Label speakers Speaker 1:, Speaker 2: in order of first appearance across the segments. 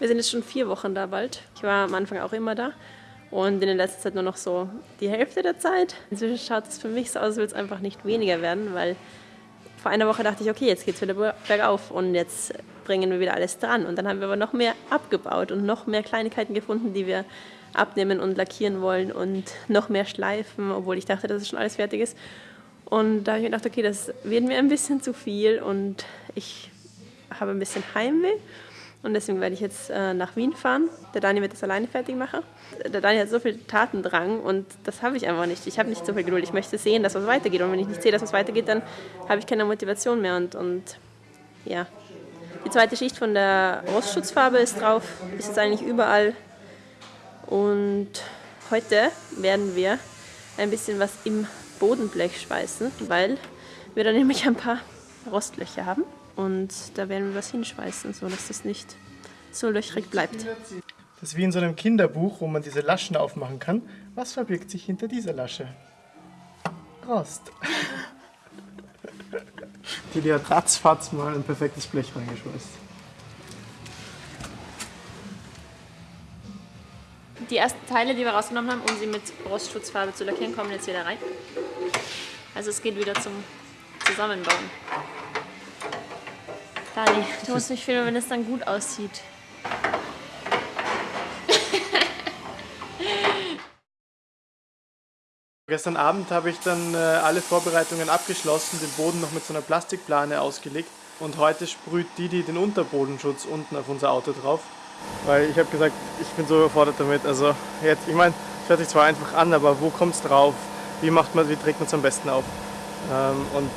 Speaker 1: Wir sind jetzt schon vier Wochen da bald. Ich war am Anfang auch immer da und in der letzten Zeit nur noch so die Hälfte der Zeit. Inzwischen schaut es für mich so aus, als würde es einfach nicht weniger werden, weil vor einer Woche dachte ich, okay, jetzt geht es wieder bergauf und jetzt bringen wir wieder alles dran. Und dann haben wir aber noch mehr abgebaut und noch mehr Kleinigkeiten gefunden, die wir abnehmen und lackieren wollen und noch mehr schleifen, obwohl ich dachte, dass es schon alles fertig ist. Und da habe ich mir gedacht, okay, das wird mir ein bisschen zu viel und ich habe ein bisschen Heimweh. Und deswegen werde ich jetzt äh, nach Wien fahren. Der Dani wird das alleine fertig machen. Der Dani hat so viel Tatendrang und das habe ich einfach nicht. Ich habe nicht so viel Geduld. Ich möchte sehen, dass was weitergeht. Und wenn ich nicht sehe, dass was weitergeht, dann habe ich keine Motivation mehr. Und, und ja, die zweite Schicht von der Rostschutzfarbe ist drauf. Ist jetzt eigentlich überall. Und heute werden wir ein bisschen was im Bodenblech schweißen, weil wir da nämlich ein paar Rostlöcher haben. Und da werden wir was hinschweißen, so dass das nicht so löchrig bleibt.
Speaker 2: Das ist wie in so einem Kinderbuch, wo man diese Laschen aufmachen kann. Was verbirgt sich hinter dieser Lasche? Rost. Die hat ratzfatz mal ein perfektes Blech reingeschweißt.
Speaker 1: Die ersten Teile, die wir rausgenommen haben, um sie mit Rostschutzfarbe zu lackieren, kommen jetzt wieder rein. Also es geht wieder zum Zusammenbauen. Dani, du musst mich filmen, wenn es dann gut aussieht.
Speaker 2: Gestern Abend habe ich dann äh, alle Vorbereitungen abgeschlossen, den Boden noch mit so einer Plastikplane ausgelegt und heute sprüht Didi den Unterbodenschutz unten auf unser Auto drauf. Weil ich habe gesagt, ich bin so überfordert damit. Also jetzt, ich meine, es hört sich zwar einfach an, aber wo kommt es drauf? Wie macht man, wie trägt man es am besten auf? Ähm, und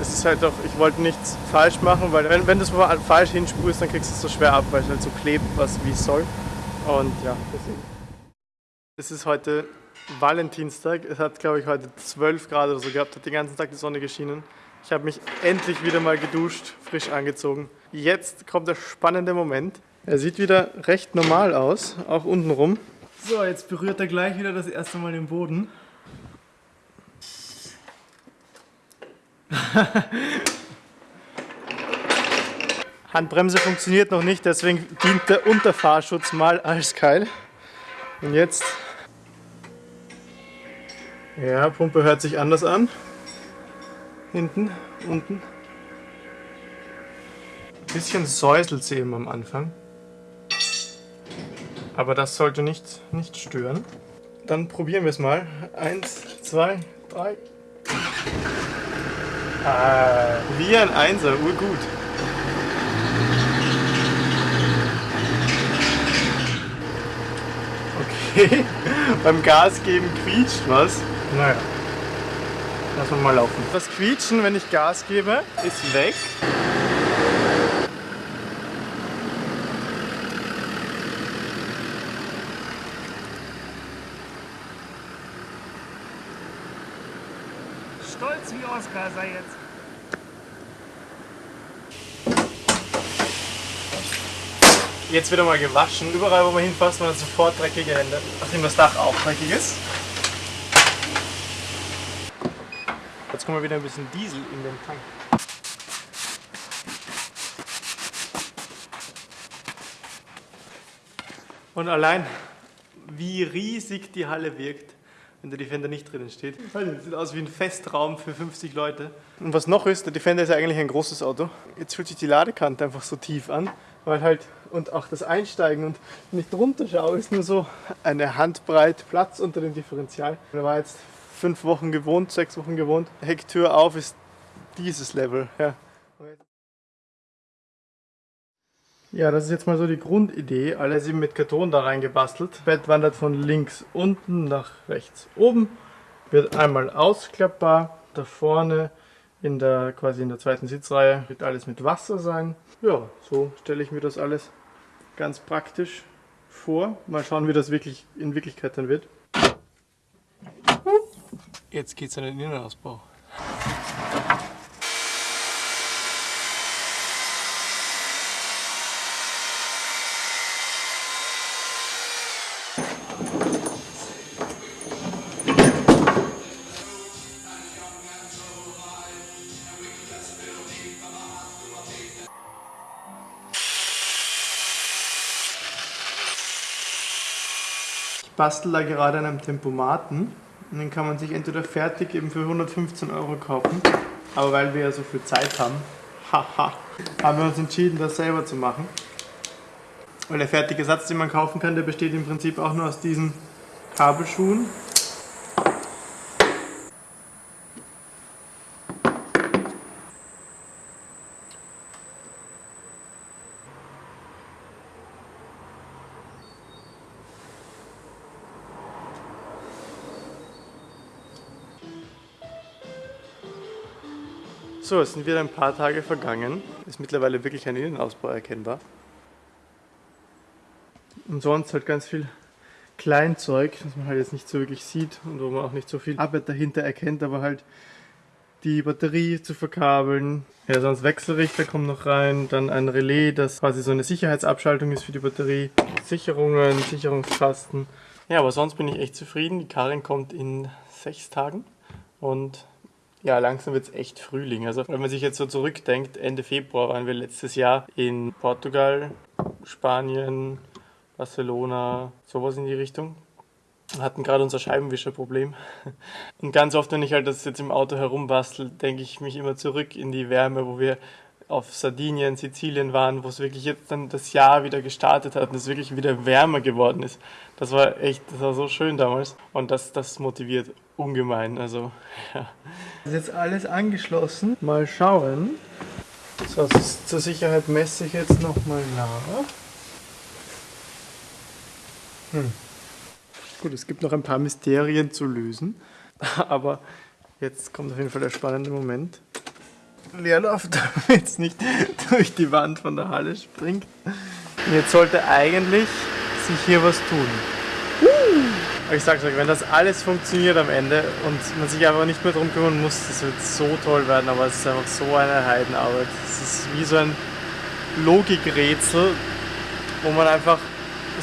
Speaker 2: es ist halt auch, ich wollte nichts falsch machen, weil wenn, wenn du es falsch hinsprühst, dann kriegst du es so schwer ab, weil es halt so klebt, was wie es soll. Und ja, deswegen. Es ist heute Valentinstag. Es hat, glaube ich, heute 12 Grad oder so gehabt, hat den ganzen Tag die Sonne geschienen. Ich habe mich endlich wieder mal geduscht, frisch angezogen. Jetzt kommt der spannende Moment. Er sieht wieder recht normal aus, auch untenrum. So, jetzt berührt er gleich wieder das erste Mal den Boden. Handbremse funktioniert noch nicht, deswegen dient der Unterfahrschutz mal als Keil. Und jetzt... Ja, Pumpe hört sich anders an. Hinten, unten. Ein bisschen säuselt sie eben am Anfang. Aber das sollte nicht, nicht stören. Dann probieren wir es mal. Eins, zwei, drei. Ah, wie ein Einser, urgut. Okay, beim Gas geben quietscht was. Naja, lassen wir mal laufen. Das Quietschen, wenn ich Gas gebe, ist weg.
Speaker 3: Stolz wie Oscar sei jetzt.
Speaker 2: Jetzt wird er mal gewaschen. Überall, wo man hinfasst, man hat sofort dreckige Hände. Nachdem das Dach auch dreckig ist. Jetzt kommen wir wieder ein bisschen Diesel in den Tank. Und allein, wie riesig die Halle wirkt, wenn der Defender nicht drinnen steht. Das sieht aus wie ein Festraum für 50 Leute. Und was noch ist, der Defender ist ja eigentlich ein großes Auto. Jetzt fühlt sich die Ladekante einfach so tief an, weil halt, und auch das Einsteigen und wenn ich drunter schaue, ist nur so eine Handbreit Platz unter dem Differential. Da war jetzt fünf Wochen gewohnt, sechs Wochen gewohnt. Hecktür auf ist dieses Level. Ja. Ja, das ist jetzt mal so die Grundidee. Alles eben mit Karton da reingebastelt. Bett wandert von links unten nach rechts oben. Wird einmal ausklappbar. Da vorne in der quasi in der zweiten Sitzreihe wird alles mit Wasser sein. Ja, so stelle ich mir das alles ganz praktisch vor. Mal schauen, wie das wirklich in Wirklichkeit dann wird. Jetzt geht's an den Innenausbau. Bastel da gerade an einem Tempomaten und den kann man sich entweder fertig eben für 115 Euro kaufen, aber weil wir ja so viel Zeit haben, haha, haben wir uns entschieden, das selber zu machen. Weil der fertige Satz, den man kaufen kann, der besteht im Prinzip auch nur aus diesen Kabelschuhen. So, es sind wieder ein paar Tage vergangen. Ist mittlerweile wirklich ein Innenausbau erkennbar. Und sonst halt ganz viel Kleinzeug, das man halt jetzt nicht so wirklich sieht und wo man auch nicht so viel Arbeit dahinter erkennt, aber halt die Batterie zu verkabeln. Ja, sonst Wechselrichter kommen noch rein, dann ein Relais, das quasi so eine Sicherheitsabschaltung ist für die Batterie, Sicherungen, Sicherungskasten. Ja, aber sonst bin ich echt zufrieden. Die Karin kommt in sechs Tagen und ja, langsam wird es echt Frühling. Also wenn man sich jetzt so zurückdenkt, Ende Februar waren wir letztes Jahr in Portugal, Spanien, Barcelona, sowas in die Richtung. Hatten gerade unser Scheibenwischerproblem. Und ganz oft, wenn ich halt das jetzt im Auto herumbastel, denke ich mich immer zurück in die Wärme, wo wir auf Sardinien, Sizilien waren, wo es wirklich jetzt dann das Jahr wieder gestartet hat und es wirklich wieder wärmer geworden ist. Das war echt, das war so schön damals und das, das motiviert ungemein. Also, ja. Das ist jetzt alles angeschlossen. Mal schauen. So, zur Sicherheit messe ich jetzt nochmal nach. Hm. Gut, es gibt noch ein paar Mysterien zu lösen, aber jetzt kommt auf jeden Fall der spannende Moment. Leerlauf, damit es nicht durch die Wand von der Halle springt. Jetzt sollte eigentlich sich hier was tun. Aber ich sag's euch, wenn das alles funktioniert am Ende und man sich einfach nicht mehr darum kümmern muss, das wird so toll werden, aber es ist einfach so eine Heidenarbeit. Es ist wie so ein Logikrätsel, wo man einfach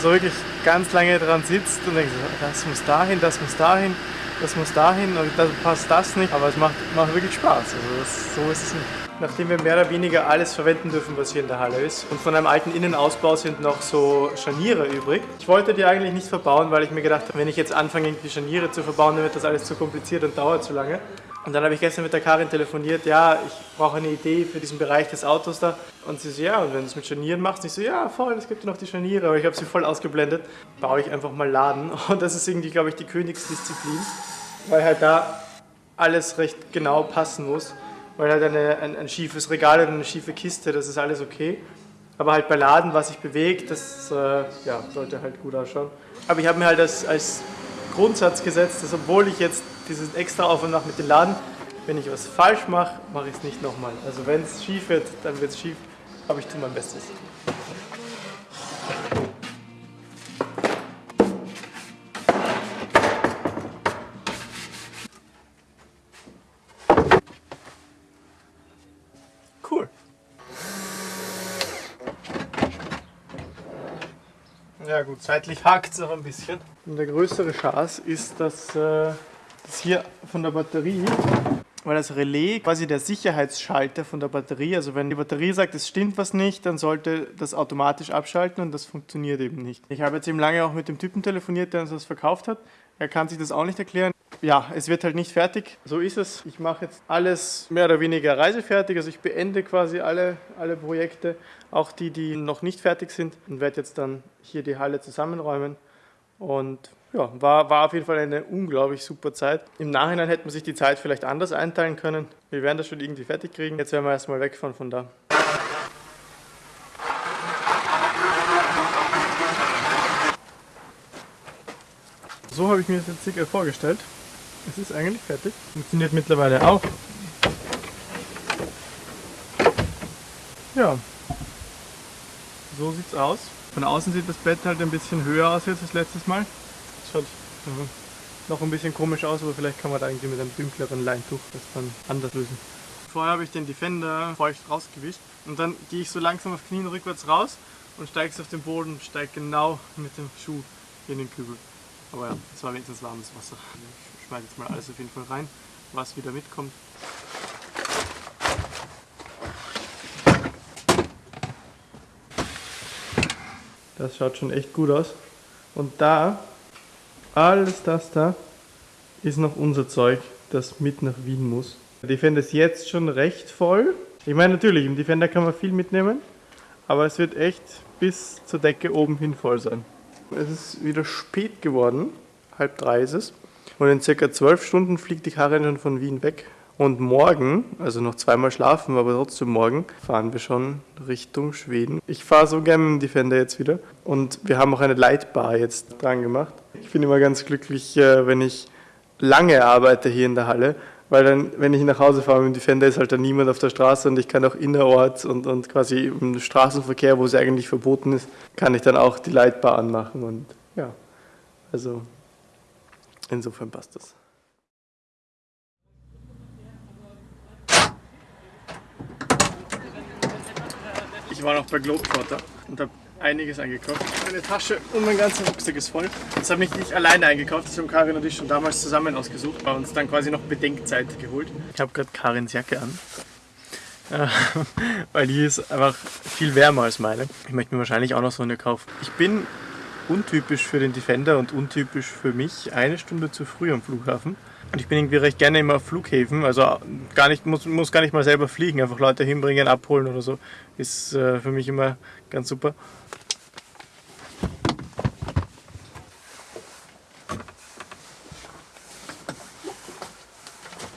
Speaker 2: so wirklich ganz lange dran sitzt und denkt, das muss dahin, das muss dahin, das muss dahin und dann passt das nicht. Aber es macht, macht wirklich Spaß. Also das, so ist es nicht. Nachdem wir mehr oder weniger alles verwenden dürfen, was hier in der Halle ist und von einem alten Innenausbau sind noch so Scharniere übrig. Ich wollte die eigentlich nicht verbauen, weil ich mir gedacht habe, wenn ich jetzt anfange, irgendwie Scharniere zu verbauen, dann wird das alles zu kompliziert und dauert zu lange. Und dann habe ich gestern mit der Karin telefoniert, ja, ich brauche eine Idee für diesen Bereich des Autos da. Und sie so, ja, und wenn du es mit Scharnieren machst, ich so, ja, voll, es gibt ja noch die Scharniere, aber ich habe sie voll ausgeblendet. Baue ich einfach mal Laden. Und das ist irgendwie, glaube ich, die Königsdisziplin, weil halt da alles recht genau passen muss. Weil halt eine, ein, ein schiefes Regal oder eine schiefe Kiste, das ist alles okay. Aber halt bei Laden, was sich bewegt, das äh, ja, sollte halt gut ausschauen. Aber ich habe mir halt als, als Grundsatz gesetzt, dass obwohl ich jetzt diesen extra Aufwand mache mit dem Laden, wenn ich was falsch mache, mache ich es nicht nochmal. Also wenn es schief wird, dann wird es schief, aber ich tue mein Bestes. Ja gut, seitlich hakt es noch ein bisschen. Und der größere Schaß ist, dass äh, das hier von der Batterie, weil das Relais quasi der Sicherheitsschalter von der Batterie, also wenn die Batterie sagt, es stimmt was nicht, dann sollte das automatisch abschalten und das funktioniert eben nicht. Ich habe jetzt eben lange auch mit dem Typen telefoniert, der uns das verkauft hat. Er kann sich das auch nicht erklären. Ja, es wird halt nicht fertig. So ist es. Ich mache jetzt alles mehr oder weniger reisefertig. Also ich beende quasi alle, alle Projekte, auch die, die noch nicht fertig sind und werde jetzt dann hier die Halle zusammenräumen. Und ja, war, war auf jeden Fall eine unglaublich super Zeit. Im Nachhinein hätte man sich die Zeit vielleicht anders einteilen können. Wir werden das schon irgendwie fertig kriegen. Jetzt werden wir erstmal wegfahren von da. So habe ich mir das jetzt circa vorgestellt. Es ist eigentlich fertig. Funktioniert mittlerweile auch. Ja. So sieht's aus. Von außen sieht das Bett halt ein bisschen höher aus als letztes Mal. Schaut mhm. noch ein bisschen komisch aus, aber vielleicht kann man da irgendwie mit einem dunkleren Leintuch das dann anders lösen. Vorher habe ich den Defender feucht rausgewischt und dann gehe ich so langsam auf Knien rückwärts raus und steige auf den Boden steige genau mit dem Schuh in den Kübel. Aber ja, es war wenigstens warmes Wasser. Ich schmeiße jetzt mal alles auf jeden Fall rein, was wieder mitkommt. Das schaut schon echt gut aus. Und da Alles das da ist noch unser Zeug, das mit nach Wien muss. Der Defender ist jetzt schon recht voll. Ich meine natürlich, im Defender kann man viel mitnehmen, aber es wird echt bis zur Decke oben hin voll sein. Es ist wieder spät geworden, halb drei ist es. Und in circa zwölf Stunden fliegt die Karin schon von Wien weg. Und morgen, also noch zweimal schlafen, aber trotzdem morgen, fahren wir schon Richtung Schweden. Ich fahre so gerne mit dem Defender jetzt wieder. Und wir haben auch eine Lightbar jetzt dran gemacht. Ich bin immer ganz glücklich, äh, wenn ich lange arbeite hier in der Halle, weil dann, wenn ich nach Hause fahre mit dem Defender, ist halt dann niemand auf der Straße und ich kann auch innerorts und, und quasi im Straßenverkehr, wo es eigentlich verboten ist, kann ich dann auch die Lightbar anmachen und ja, also insofern passt das. Ich war noch bei Globetrotter und habe einiges eingekauft. Meine Tasche und mein ganzer Rucksack ist voll. Das habe ich nicht alleine eingekauft, das haben Karin und ich schon damals zusammen ausgesucht, bei uns dann quasi noch Bedenkzeit geholt. Ich habe gerade Karins Jacke an, äh, weil die ist einfach viel wärmer als meine. Ich möchte mir wahrscheinlich auch noch so eine kaufen. Ich bin untypisch für den Defender und untypisch für mich eine Stunde zu früh am Flughafen. Und ich bin irgendwie recht gerne immer auf Flughäfen, also gar nicht, muss, muss gar nicht mal selber fliegen, einfach Leute hinbringen, abholen oder so, ist äh, für mich immer ganz super.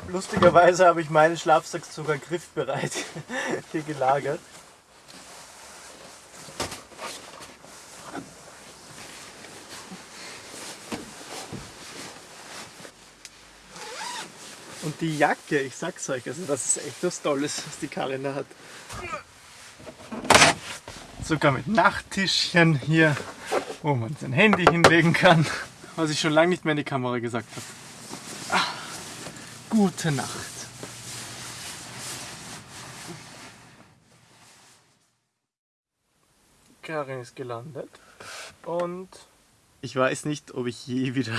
Speaker 2: Lustigerweise habe ich meinen Schlafsack sogar griffbereit hier gelagert. Die Jacke, ich sag's euch, also das ist echt was Tolles, was die Karin da hat. Sogar mit Nachttischchen hier, wo man sein Handy hinlegen kann. Was ich schon lange nicht mehr in die Kamera gesagt habe. Ah, gute Nacht. Karin ist gelandet und ich weiß nicht, ob ich je wieder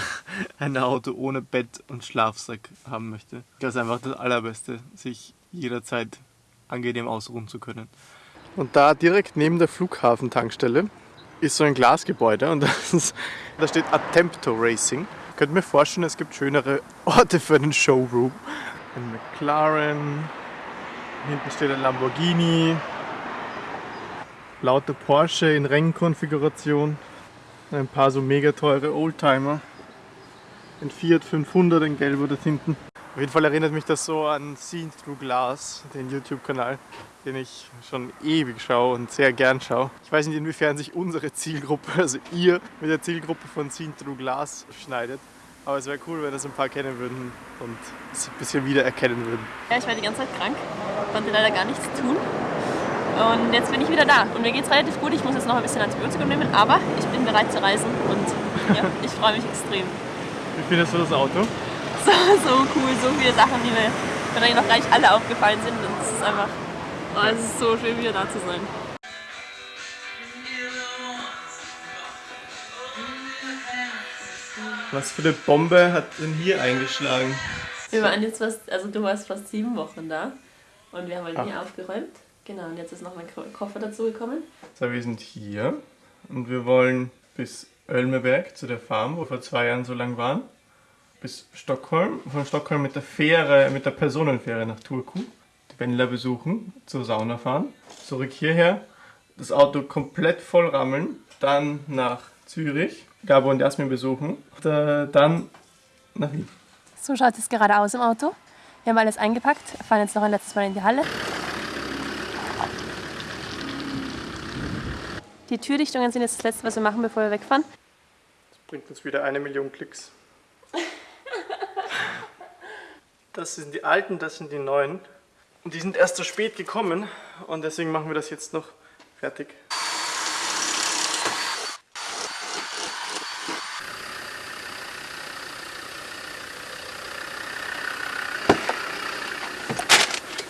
Speaker 2: ein Auto ohne Bett und Schlafsack haben möchte. Das ist einfach das Allerbeste, sich jederzeit angenehm ausruhen zu können. Und da direkt neben der Flughafentankstelle ist so ein Glasgebäude und ist, da steht Attempto Racing. Ich könnte mir vorstellen, es gibt schönere Orte für einen Showroom. Ein McLaren, hinten steht ein Lamborghini, lauter Porsche in Rennkonfiguration. Ein paar so mega teure Oldtimer. Ein Fiat 500 in gelb oder hinten. Auf jeden Fall erinnert mich das so an Seen Through Glass, den YouTube-Kanal, den ich schon ewig schaue und sehr gern schaue. Ich weiß nicht, inwiefern sich unsere Zielgruppe, also ihr, mit der Zielgruppe von Seen Through Glass schneidet. Aber es wäre cool, wenn das ein paar kennen würden und es ein bisschen wiedererkennen würden.
Speaker 1: Ja, ich war die ganze Zeit krank, konnte leider gar nichts tun. Und jetzt bin ich wieder da. Und mir geht es relativ gut. Ich muss jetzt noch ein bisschen Antibiotikum nehmen, aber ich bin bereit zu reisen und ja, ich freue mich extrem.
Speaker 2: Wie findest du das Auto?
Speaker 1: So, so cool, so viele Sachen, die mir wahrscheinlich noch gar nicht alle aufgefallen sind. Und es ist einfach, oh, es ist so schön, wieder da zu sein.
Speaker 2: Was für eine Bombe hat denn hier eingeschlagen?
Speaker 1: Wir waren jetzt fast, also du warst fast sieben Wochen da und wir haben halt nie aufgeräumt. Genau, und jetzt ist noch mein Koffer dazu gekommen.
Speaker 2: So, wir sind hier und wir wollen bis Ölmeberg zu der Farm, wo wir vor zwei Jahren so lang waren, bis Stockholm, von Stockholm mit der Fähre, mit der Personenfähre nach Turku, die Wendler besuchen, zur Sauna fahren, zurück hierher, das Auto komplett voll rammeln, dann nach Zürich, Gabo und Jasmin besuchen, und, äh, dann nach Wien.
Speaker 1: So schaut es gerade aus im Auto. Wir haben alles eingepackt, fahren jetzt noch ein letztes Mal in die Halle. Die Türdichtungen sind jetzt das Letzte, was wir machen, bevor wir wegfahren.
Speaker 2: Das bringt uns wieder eine Million Klicks. Das sind die alten, das sind die neuen. Und die sind erst so spät gekommen und deswegen machen wir das jetzt noch fertig.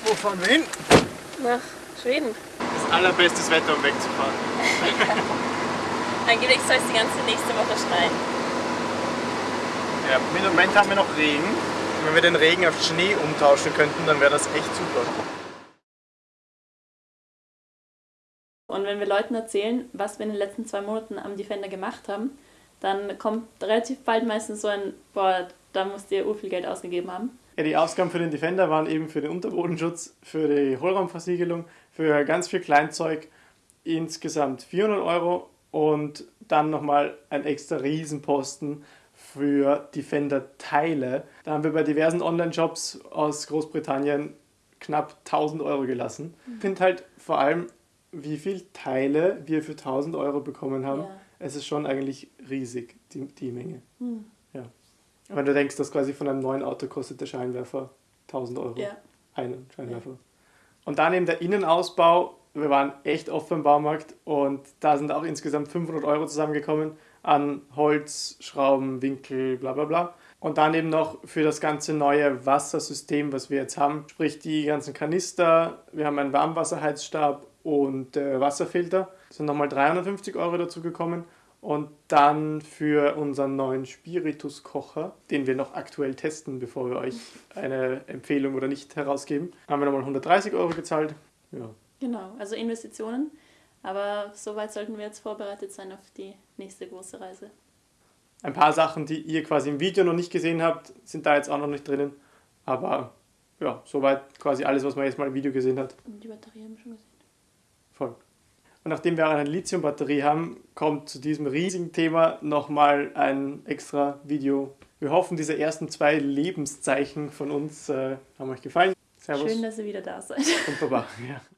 Speaker 2: Wo fahren wir hin?
Speaker 1: Nach Schweden.
Speaker 2: Allerbestes Wetter, um wegzufahren.
Speaker 1: Angeblich soll es die ganze nächste Woche schneien.
Speaker 2: Ja, im Moment haben wir noch Regen. Wenn wir den Regen auf Schnee umtauschen könnten, dann wäre das echt super.
Speaker 1: Und wenn wir Leuten erzählen, was wir in den letzten zwei Monaten am Defender gemacht haben,
Speaker 3: dann kommt relativ bald meistens so ein, boah, da musst ihr ur viel Geld ausgegeben haben.
Speaker 2: Ja, die Ausgaben für den Defender waren eben für den Unterbodenschutz, für die Hohlraumversiegelung, für ganz viel Kleinzeug insgesamt 400 Euro und dann nochmal ein extra Riesenposten für Defender-Teile. Da haben wir bei diversen Online-Shops aus Großbritannien knapp 1000 Euro gelassen. Ich finde halt vor allem, wie viele Teile wir für 1000 Euro bekommen haben.
Speaker 3: Ja.
Speaker 2: Es ist schon eigentlich riesig, die, die Menge.
Speaker 3: Hm.
Speaker 2: Ja. Wenn du denkst, dass quasi von einem neuen Auto kostet der Scheinwerfer 1000 Euro.
Speaker 3: Ja.
Speaker 2: Einen Scheinwerfer. Und dann eben der Innenausbau. Wir waren echt oft beim Baumarkt und da sind auch insgesamt 500 Euro zusammengekommen an Holz, Schrauben, Winkel, bla bla bla. Und dann eben noch für das ganze neue Wassersystem, was wir jetzt haben, sprich die ganzen Kanister, wir haben einen Warmwasserheizstab und äh, Wasserfilter, das sind nochmal 350 Euro dazu gekommen. Und dann für unseren neuen Spiritus-Kocher, den wir noch aktuell testen, bevor wir euch eine Empfehlung oder nicht herausgeben, haben wir nochmal 130 Euro gezahlt. Ja.
Speaker 3: Genau, also Investitionen. Aber soweit sollten wir jetzt vorbereitet sein auf die nächste große Reise.
Speaker 2: Ein paar Sachen, die ihr quasi im Video noch nicht gesehen habt, sind da jetzt auch noch nicht drinnen. Aber ja, soweit quasi alles, was man jetzt mal im Video gesehen hat.
Speaker 3: Und die Batterie haben wir schon gesehen.
Speaker 2: Voll. Und nachdem wir eine Lithium-Batterie haben, kommt zu diesem riesigen Thema nochmal ein extra Video. Wir hoffen, diese ersten zwei Lebenszeichen von uns äh, haben euch gefallen. Servus
Speaker 3: Schön, dass ihr wieder da seid.
Speaker 2: und Baba. Ja.